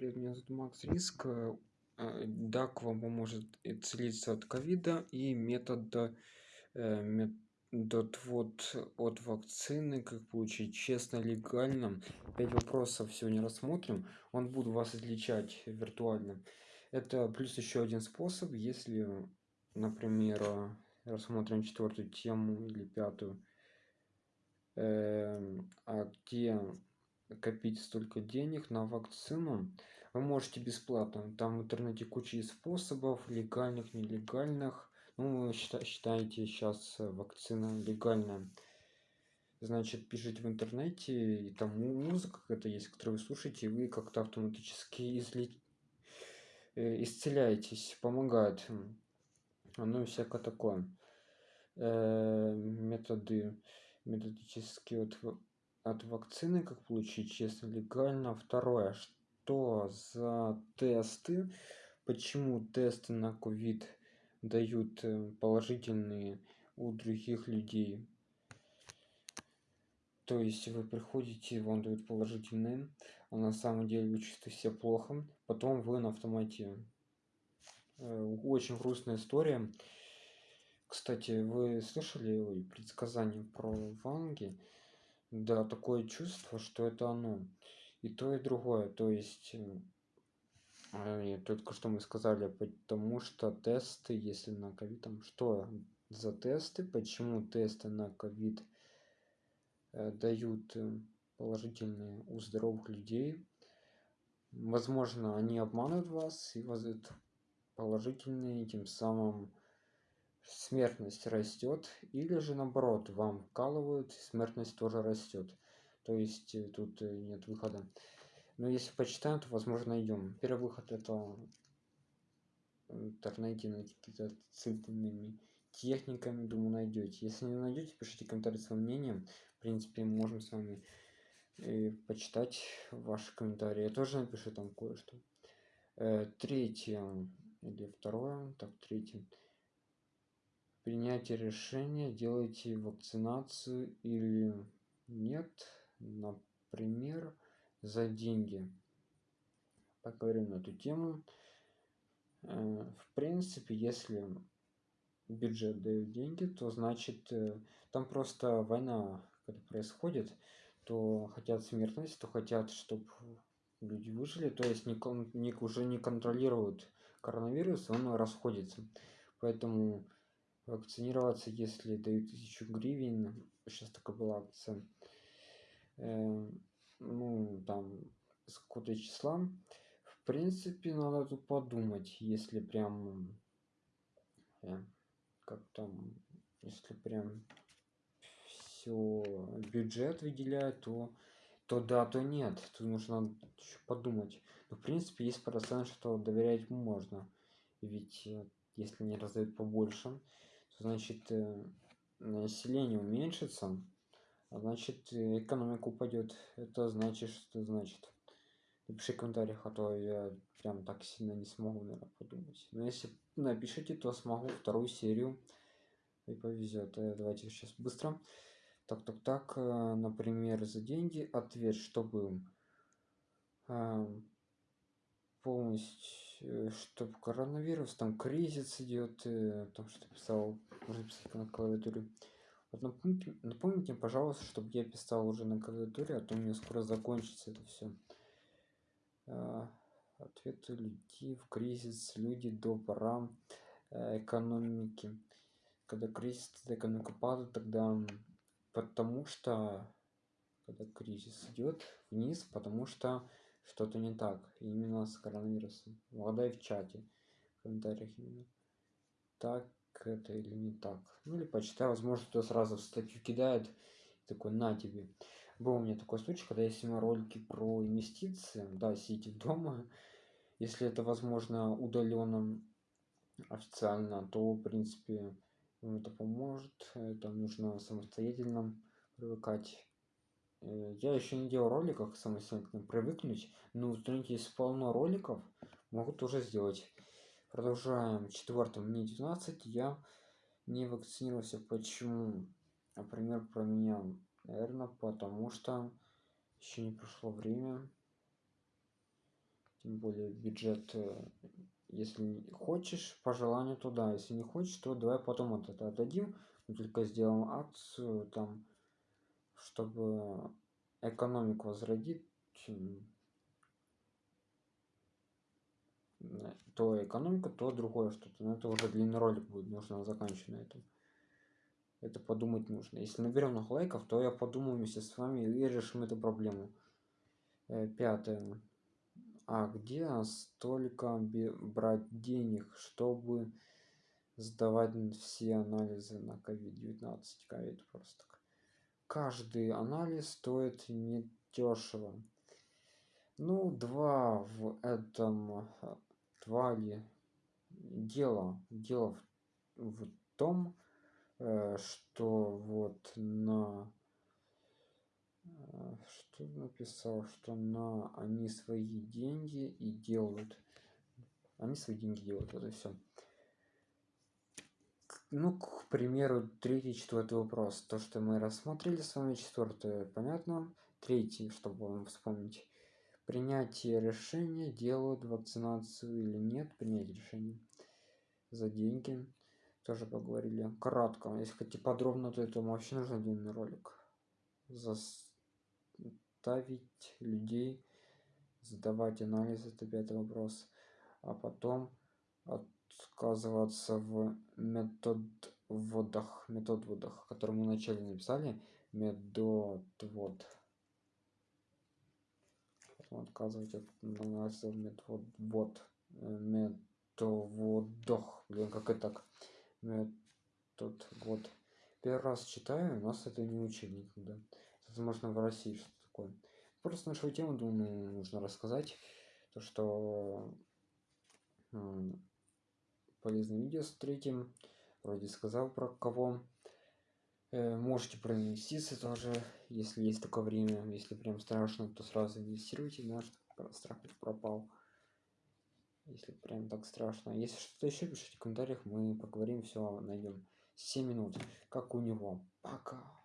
привет, меня зовут Макс Риск. Э, э, вам поможет исцелиться от ковида и метод, э, метод вот от вакцины, как получить честно, легально. Пять вопросов сегодня рассмотрим. Он будет вас излечать виртуально. Это плюс еще один способ, если, например, рассмотрим четвертую тему или пятую, а где копить столько денег на вакцину. Вы можете бесплатно. Там в интернете куча способов легальных нелегальных. Ну считаете сейчас вакцина легальная. Значит пишите в интернете и там музыка какая-то есть которую вы слушаете и вы как-то автоматически изли... Э, исцеляетесь помогает. Ну и всякое такое. Э, методы методические вот от вакцины как получить честно легально. Второе. Что за тесты? Почему тесты на ковид дают э, положительные у других людей? То есть вы приходите вам дают положительные а на самом деле вы чувствуете себя плохо. Потом вы на автомате. Э, очень грустная история. Кстати вы слышали предсказания про ванги да, такое чувство, что это оно. И то, и другое. То есть, э, только что мы сказали, потому что тесты, если на ковид, там что за тесты, почему тесты на ковид э, дают э, положительные у здоровых людей. Возможно, они обманут вас и воздают положительные, тем самым смертность растет, или же наоборот, вам вкалывают, смертность тоже растет. То есть э, тут э, нет выхода. Но если почитаем, то возможно найдем. Первый выход это на какие-то цифровыми техниками, думаю, найдете. Если не найдете, пишите комментарий своим мнением. В принципе, можем с вами и э, почитать ваши комментарии. Я тоже напишу там кое-что. Третье или второе, так, третье принятие решения, делаете вакцинацию или нет, например, за деньги. Поговорим на эту тему. Э, в принципе, если бюджет дает деньги, то значит э, там просто война, когда происходит, то хотят смертность, то хотят, чтобы люди выжили, то есть не, уже не контролируют коронавирус, он расходится. Поэтому вакцинироваться, если дают тысячу гривен. Сейчас такая была акция. Э, ну, там, с какого-то числа. В принципе, надо тут подумать, если прям... Э, как там... Если прям все бюджет выделяют, то то да, то нет. Тут нужно еще подумать. Но в принципе есть процент, что доверять можно. Ведь э, если не раздают побольше, значит э, население уменьшится а значит экономика упадет. Это значит что значит? Напиши в комментариях а то я прям так сильно не смогу наверное, подумать. Но если напишите то смогу вторую серию и повезет. Э, давайте сейчас быстро. Так так так э, например за деньги ответ что был полностью чтобы коронавирус, там кризис идет, э, там что писал, можно писать на клавиатуре. Вот напомните, напомните, пожалуйста, чтобы я писал уже на клавиатуре, а то у меня скоро закончится это все. А, ответы людей в кризис, люди до пора э, экономики. Когда кризис, тогда экономика падает, тогда потому что когда кризис идет вниз, потому что что-то не так именно с коронавирусом. Угадай в чате в комментариях именно. Так это или не так? Ну или почитай возможно кто сразу в статью кидает такой на тебе был у меня такой случай когда я снимал ролики про инвестиции да сидите дома. Если это возможно удаленно официально то в принципе это поможет. Это нужно самостоятельно привыкать я еще не делал роликов самостоятельно привыкнуть но в есть полно роликов могу тоже сделать. Продолжаем. Четвертым мне 19 я не вакцинировался. Почему? Например про меня наверное потому что еще не прошло время. Тем более бюджет э, если хочешь по желанию туда если не хочешь то давай потом это отдадим. Мы только сделаем акцию там чтобы экономику возродить то экономика то другое что-то. Но это уже длинный ролик будет нужно заканчивать на этом. Это подумать нужно. Если наберем много лайков то я подумаю вместе с вами и решим эту проблему. Э, пятое. А где столько брать денег чтобы сдавать все анализы на covid 19 ковид просто каждый анализ стоит не дешево ну два в этом два ли дело дело в, в том э, что вот на э, что написал что на они свои деньги и делают. Они свои деньги делают вот все ну к примеру третий четвертый вопрос. То что мы рассмотрели с вами четвертое понятно. Третий чтобы вам вспомнить. Принятие решения делают вакцинацию или нет принять решение за деньги. Тоже поговорили кратко. Если хотите подробно то это вообще нужен отдельный ролик. Заставить людей задавать анализы это пятый вопрос. А потом отказываться в метод вводах метод вводах который мы вначале написали. Метод вот отказывать от метод вот методох блин как это так? Метод вот первый раз читаю у нас это не учили никогда возможно в россии что такое. Просто нашу тему думаю нужно рассказать. То что полезное видео с третьим. Вроде сказал про кого. Э, можете проинвестироваться тоже если есть такое время. Если прям страшно то сразу инвестируйте да чтобы страх пропал. Если прям так страшно. Если что-то еще пишите в комментариях мы поговорим все найдем 7 минут. Как у него? Пока